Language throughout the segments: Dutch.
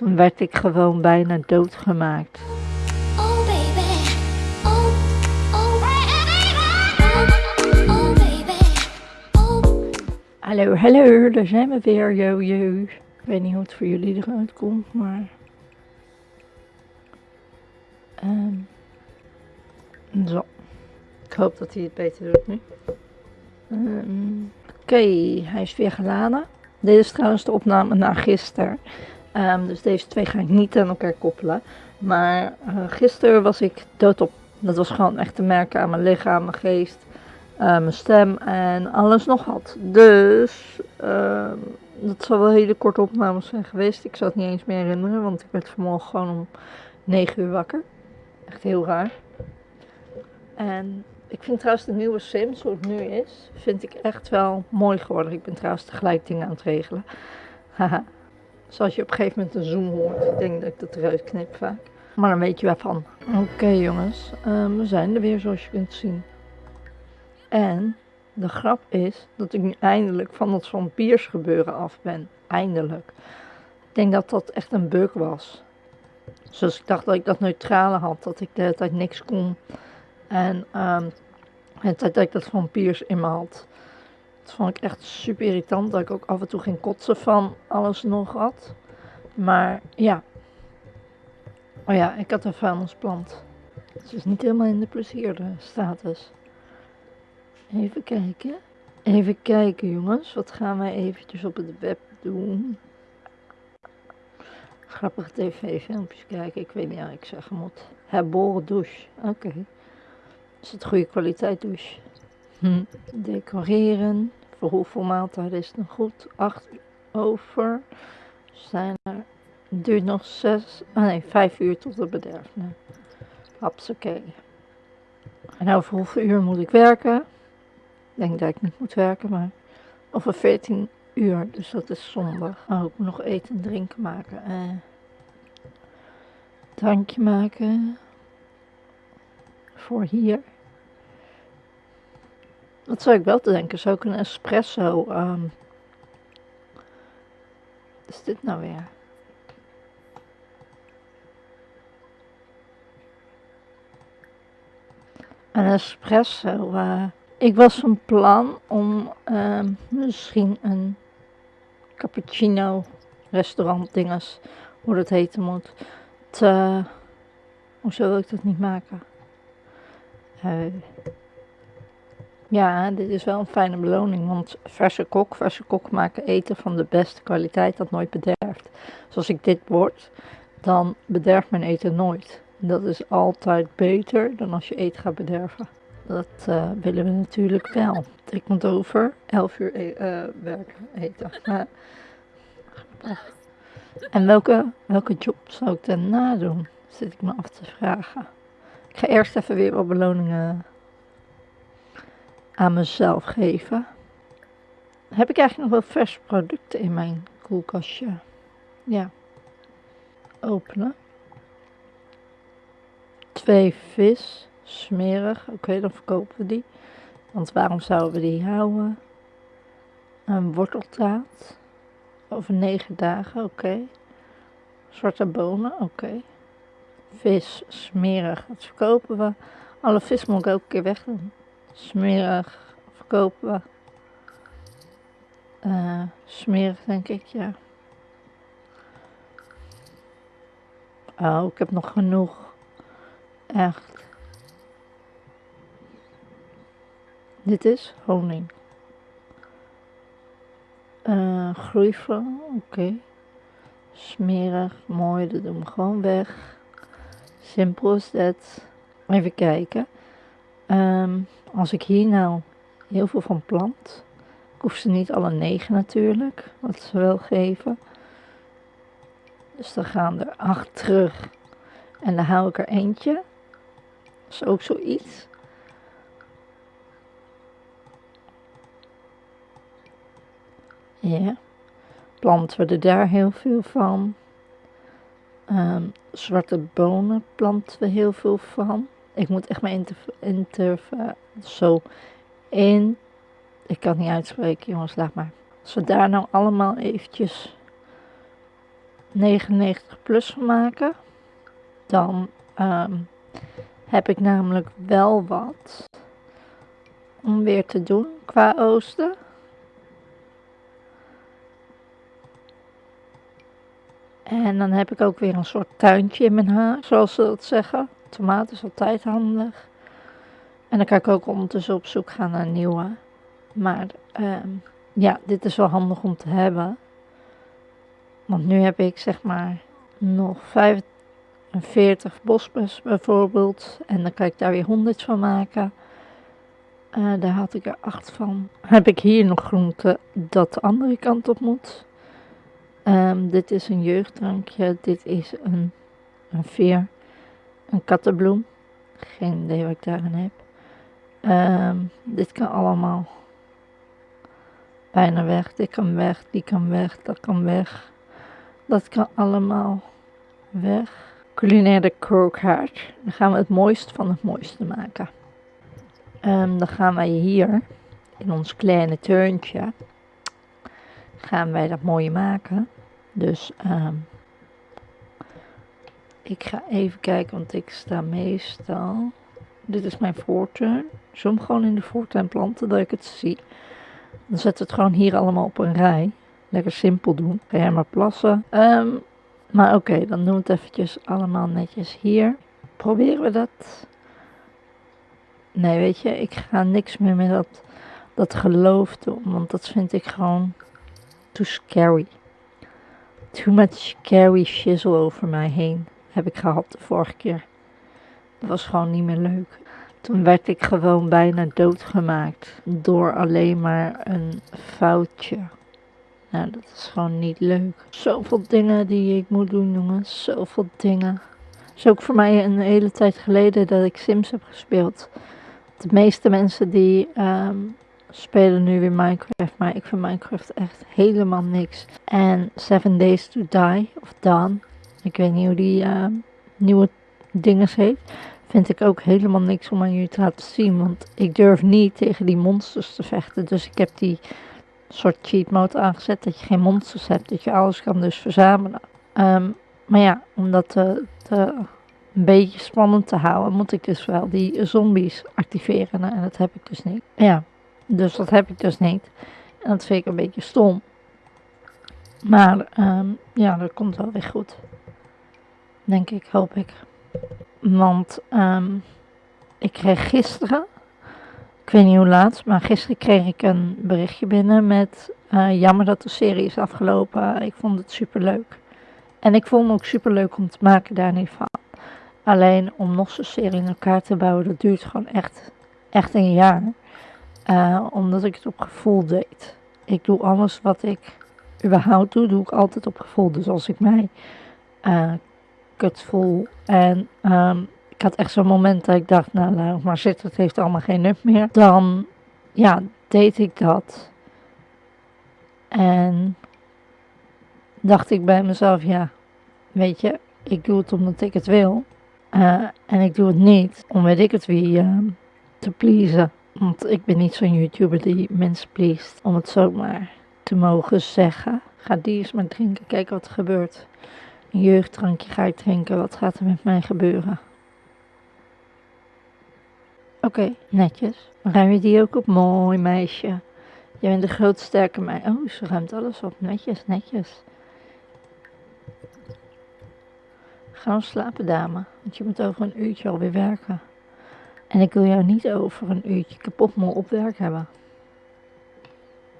Toen werd ik gewoon bijna doodgemaakt. Oh baby, oh, oh. Hallo, hallo, daar zijn we weer, yo, yo. Ik weet niet hoe het voor jullie eruit komt, maar... ehm, zo. Ik hoop dat hij het beter doet nu. Ehm, Oké, hij is weer geladen. Dit is trouwens de opname na gisteren. Ehm, dus deze twee ga ik niet aan elkaar koppelen. Maar eh, gisteren was ik doodop. Dat was gewoon echt te merken aan mijn lichaam, mijn geest, eh, mijn stem en alles nog wat. Dus ehm, dat zal wel hele korte opnames zijn geweest. Ik zou het niet eens meer herinneren, want ik werd vanmorgen gewoon om 9 uur wakker. Echt heel raar. En ik vind trouwens de nieuwe Sims, hoe het nu is, vind ik echt wel mooi geworden. Ik ben trouwens tegelijk dingen aan het regelen. Haha. Zoals je op een gegeven moment een zoom hoort. Ik denk dat ik dat eruit knip vaak. Maar dan weet je waarvan. Oké jongens, ehm, we zijn er weer zoals je kunt zien. En de grap is dat ik nu eindelijk van dat vampiersgebeuren af ben. Eindelijk. Ik denk dat dat echt een bug was. Zoals ik dacht dat ik dat neutrale had. Dat ik de hele tijd niks kon. En hele tijd dat ik dat vampiers in me had. Vond ik echt super irritant. Dat ik ook af en toe geen kotsen van alles nog had. Maar ja. Oh ja, ik had een vuilnisplant. Het is niet helemaal in de plezierde status. Even kijken. Even kijken jongens. Wat gaan wij eventjes op het web doen? Grappige tv-filmpjes kijken. Ik weet niet wat ik zeggen moet. Herboren douche. Oké. Is het goede kwaliteit douche? Hm. Decoreren. Voor hoeveel maaltijden is het nog goed? 8 over. Zijn er. Duurt nog 6. Oh nee, 5 uur tot het bederf. Nee. Oké. En over hoeveel uur moet ik werken? Ik denk dat ik niet moet werken, maar. Over 14 uur, dus dat is zondag. Oh, ik moet nog eten en drinken maken. Eh. Drankje maken. Voor hier. Wat zou ik wel te denken? Zou ik een espresso. ehm wat is dit nou weer? Een espresso. eh, ik was van plan om ehm, misschien een cappuccino restaurant dinges, hoe dat heten moet, te... Hoezo wil ik dat niet maken? Eh, ja, dit is wel een fijne beloning, want verse kok, verse kok maken eten van de beste kwaliteit dat nooit bederft. Zoals ik dit word, dan bederft mijn eten nooit. Dat is altijd beter dan als je eten gaat bederven. Dat eh, willen we natuurlijk wel. Ik moet over 11 uur e- eh, werken, eten. En welke, welke job zou ik daarna doen? Zit ik me af te vragen. Ik ga eerst even weer wat beloningen aan mezelf geven. Heb ik eigenlijk nog wel verse producten in mijn koelkastje? Ja. Openen. Twee vis. Smerig. Oké, dan verkopen we die. Want waarom zouden we die houden? Een worteltaart. Over negen dagen. Oké. Zwarte bonen. Oké. Vis. Smerig. Dat verkopen we. Alle vis moet ik ook een keer wegdoen. Smerig verkopen. Eh, smerig denk ik, ja. Oh, ik heb nog genoeg. Echt. Dit is honing. Groeifel, oké. Smerig, mooi, dat doen we gewoon weg. Simpel is dat. Even kijken. Ehm, als ik hier nou heel veel van plant, ik hoef ze niet alle negen natuurlijk, wat ze wel geven. Dus dan gaan er acht terug en dan hou ik er eentje. Dat is ook zoiets. Ja, planten we er daar heel veel van. Ehm, zwarte bonen planten we heel veel van. Ik moet echt mijn interv zo in... Ik kan niet uitspreken, jongens, laat maar. Als we daar nou allemaal eventjes 99 plus van maken. Dan ehm, heb ik namelijk wel wat om weer te doen qua oosten. En dan heb ik ook weer een soort tuintje in mijn huis, zoals ze dat zeggen. Tomaten is altijd handig. En dan kan ik ook ondertussen op zoek gaan naar nieuwe. Maar ehm, ja, dit is wel handig om te hebben. Want nu heb ik zeg maar nog 45 bosbes bijvoorbeeld. En dan kan ik daar weer 100 van maken. Eh, daar had ik er 8 van. Heb ik hier nog groente dat de andere kant op moet. Ehm, dit is een jeugddrankje. Dit is een, een veer. Een kattenbloem. Geen idee wat ik daarin heb. Ehm, dit kan allemaal bijna weg. Dit kan weg, die kan weg, dat kan weg. Dat kan allemaal weg. Culinaire krookhaard. Dan gaan we het mooiste van het mooiste maken. Ehm, dan gaan wij hier in ons kleine tuintje gaan wij dat mooie maken. Dus ehm, ik ga even kijken, want ik sta meestal. Dit is mijn voortuin. Zo hem gewoon in de voortuin planten dat ik het zie. Dan we het gewoon hier allemaal op een rij. Lekker simpel doen. Ga jij maar plassen. Ehm, maar oké, dan doen we het eventjes allemaal netjes hier. Proberen we dat? Nee, weet je, ik ga niks meer met dat, dat geloof doen. Want dat vind ik gewoon too scary. Too much scary shizzle over mij heen heb ik gehad de vorige keer. Dat was gewoon niet meer leuk. Toen werd ik gewoon bijna doodgemaakt door alleen maar een foutje. Nou, dat is gewoon niet leuk. Zoveel dingen die ik moet doen, jongens. Zoveel dingen. Het is ook voor mij een hele tijd geleden dat ik Sims heb gespeeld. De meeste mensen die ehm, spelen nu weer Minecraft, maar ik vind Minecraft echt helemaal niks. En Seven Days to Die, of Dawn, ik weet niet hoe die ehm, nieuwe dingen heeft, vind ik ook helemaal niks om aan jullie te laten zien. Want ik durf niet tegen die monsters te vechten. Dus ik heb die soort cheat mode aangezet dat je geen monsters hebt. Dat je alles kan dus verzamelen. Ehm, maar ja, om dat een beetje spannend te houden, moet ik dus wel die zombies activeren. En dat heb ik dus niet. Ja, dus dat heb ik dus niet. En dat vind ik een beetje stom. Maar ehm, ja, dat komt wel weer goed. Denk ik, hoop ik. Want ehm, ik kreeg gisteren, ik weet niet hoe laat, maar gisteren kreeg ik een berichtje binnen met uh, jammer dat de serie is afgelopen. Ik vond het super leuk. En ik vond het ook super leuk om te maken, daar niet van. Alleen om nog zo'n serie in elkaar te bouwen, dat duurt gewoon echt, echt een jaar. Uh, omdat ik het op gevoel deed. Ik doe alles wat ik überhaupt doe, doe ik altijd op gevoel. Dus als ik mij uh, kut voel en um, ik had echt zo'n moment dat ik dacht, nou laat maar zitten, het heeft allemaal geen nut meer. Dan, ja, deed ik dat. En dacht ik bij mezelf, ja, weet je, ik doe het omdat ik het wil. Uh, en ik doe het niet om weet ik het wie uh, te pleasen. Want ik ben niet zo'n YouTuber die mensen pleest. Om het zomaar te mogen zeggen. Ga die eens maar drinken, kijken wat er gebeurt. Een jeugddrankje ga ik drinken, wat gaat er met mij gebeuren? Oké, netjes. Ruim je die ook op? Mooi meisje. Je bent de groot sterke meisje. Oh, ze ruimt alles op. Netjes, netjes. Ga nou slapen, dame. Want je moet over een uurtje alweer werken. En ik wil jou niet over een uurtje kapot moe op werk hebben.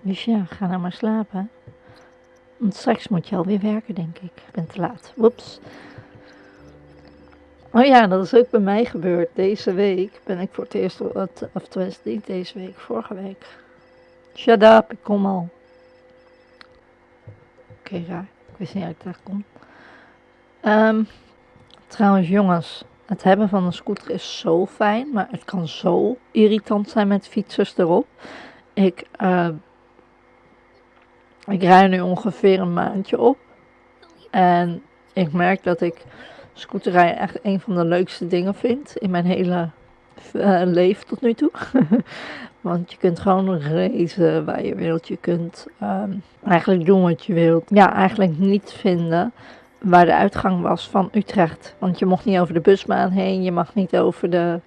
Dus ja, ga nou maar slapen. Want straks moet je alweer werken, denk ik. Ik ben te laat. Woeps. Oh ja, dat is ook bij mij gebeurd. Deze week ben ik voor het eerst, of tenminste niet deze week, vorige week. Shut up, ik kom al. Oké, raar. Ik wist niet dat ik daar kom. Um, trouwens, jongens. Het hebben van een scooter is zo fijn, maar het kan zo irritant zijn met fietsers erop. Ik, uh, ik rij nu ongeveer een maandje op. En ik merk dat ik scooterrijden echt een van de leukste dingen vind in mijn hele eh, leven tot nu toe. Want je kunt gewoon reizen waar je wilt. Je kunt ehm, eigenlijk doen wat je wilt. Ja, eigenlijk niet vinden waar de uitgang was van Utrecht. Want je mocht niet over de busbaan heen. Je mag niet over de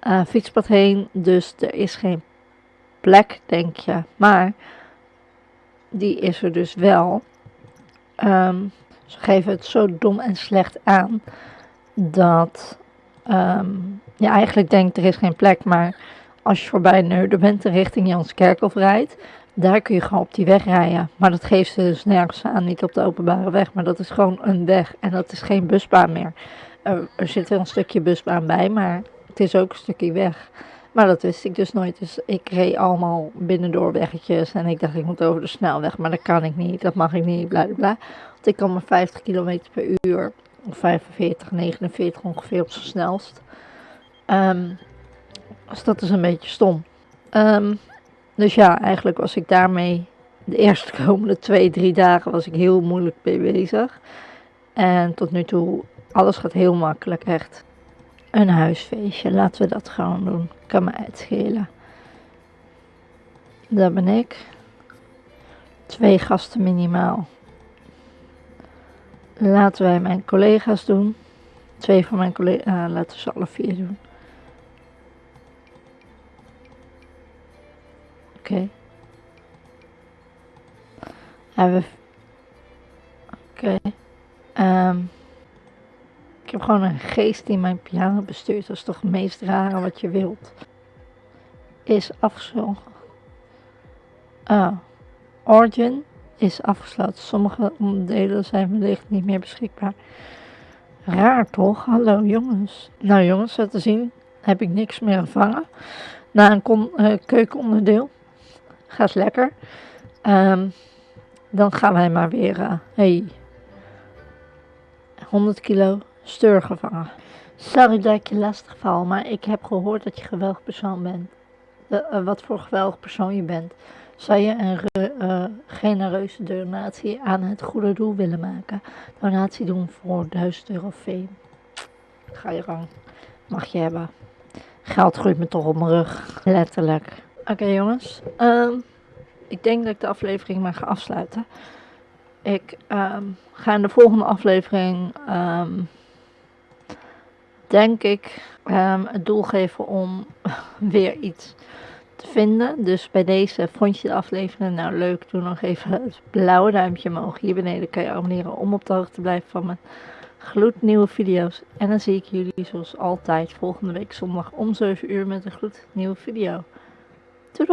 eh, fietspad heen. Dus er is geen plek, denk je. Maar die is er dus wel. Ehm, ze geven het zo dom en slecht aan dat ehm, je eigenlijk denkt er is geen plek, maar als je voorbij Neuden bent en richting Janskerkhof rijdt, daar kun je gewoon op die weg rijden. Maar dat geeft ze dus nergens aan, niet op de openbare weg, maar dat is gewoon een weg en dat is geen busbaan meer. Er, er zit wel een stukje busbaan bij, maar het is ook een stukje weg. Maar dat wist ik dus nooit. Dus ik reed allemaal binnendoor weggetjes. En ik dacht, ik moet over de snelweg. Maar dat kan ik niet. Dat mag ik niet. Bla bla. Want ik kan maar 50 km per uur. Of 45, 49 ongeveer op zijn snelst. Ehm, dus dat is een beetje stom. Ehm, dus ja, eigenlijk was ik daarmee de eerste komende twee, drie dagen was ik heel moeilijk mee bezig. En tot nu toe, alles gaat heel makkelijk, echt. Een huisfeestje, laten we dat gewoon doen. Kan me uitschelen. Dat ben ik. Twee gasten minimaal. Laten wij mijn collega's doen. Twee van mijn collega's, laten we ze alle vier doen. Oké. Hebben we. Oké. Ehm, ik heb gewoon een geest die mijn piano bestuurt. Dat is toch het meest rare wat je wilt. Is afgesloten. Ah. Origin is afgesloten. Sommige onderdelen zijn wellicht niet meer beschikbaar. Raar toch? Hallo jongens. Nou jongens, zo te zien heb ik niks meer gevangen. Na een kon, eh, keukenonderdeel. Gaat lekker. Ehm, dan gaan wij maar weer. eh, hey. 100 kilo steur gevangen. Sorry dat ik je lastig val, maar ik heb gehoord dat je geweldig persoon bent. Eh, eh, wat voor geweldig persoon je bent. Zou je een eh, genereuze donatie aan het goede doel willen maken? Donatie doen voor 1000 euro fame. Ga je gang. Mag je hebben. Geld groeit me toch op mijn rug. Letterlijk. Oké jongens. Ehm, ik denk dat ik de aflevering maar ga afsluiten. Ik ehm, ga in de volgende aflevering, ehm, denk ik, ehm, het doel geven om weer iets te vinden. Dus bij deze vond je de aflevering nou leuk, doe nog even het blauwe duimpje omhoog. Hier beneden kan je abonneren om op de hoogte te blijven van mijn gloednieuwe video's. En dan zie ik jullie zoals altijd volgende week zondag om 7 uur met een gloednieuwe video. Just